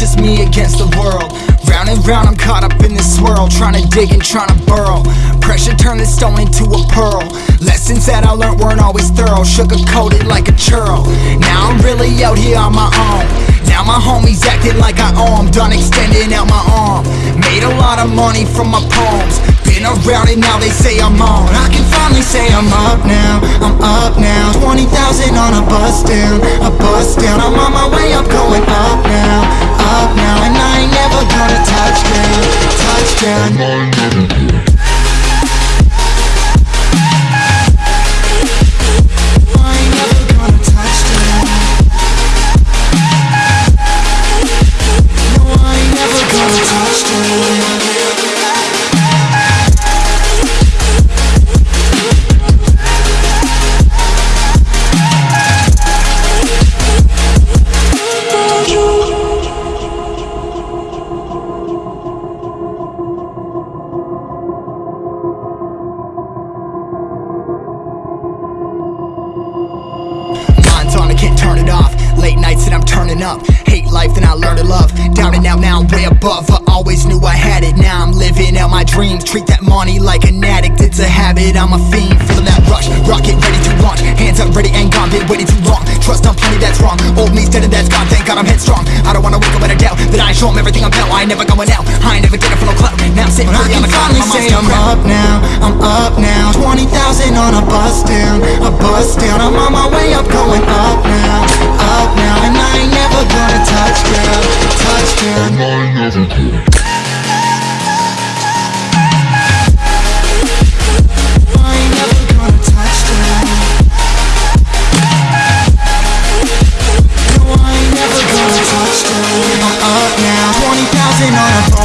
just me against the world. Round and round I'm caught up in this swirl Trying to dig and trying to burrow. Pressure turned this stone into a pearl. Lessons that I learned weren't always thorough. Sugar coated like a churl. Now I'm really out here on my own. Now my homies acting like I owe 'em. Done extending out my arm. Made a lot of money from my poems. Been around and now they say I'm on. I can finally say I'm up now. I'm up now. 20,000 on a bus down. A bus down. I'm on my way. Up going up now Up now And I ain't never gonna touch down Touchdown I ain't never gonna touch down No, I ain't never gonna touch down I'm turning up. Hate life then I learn to love. Down and out now I'm way above. I always knew I had it. Now I'm living out my dreams. Treat that money like an addict. It's a habit, I'm a fiend. Feeling that rush. Rocket ready to launch. Hands up ready and gone. Been waiting too long. Trust on plenty that's wrong. Old me's dead and that's gone. Thank God I'm headstrong. I don't wanna wake up with a doubt That I show 'em everything I'm about I ain't never going out. I ain't never getting for no clout. Now I'm sitting pretty on the cloud mom's still proud. up now I'm up now. 20,000 on a bus down A bus down. I'm on my way up going up now Up now gonna touch down, touch down I'm never gonna touch down No, I'm never gonna touch down up now. 20,000 on a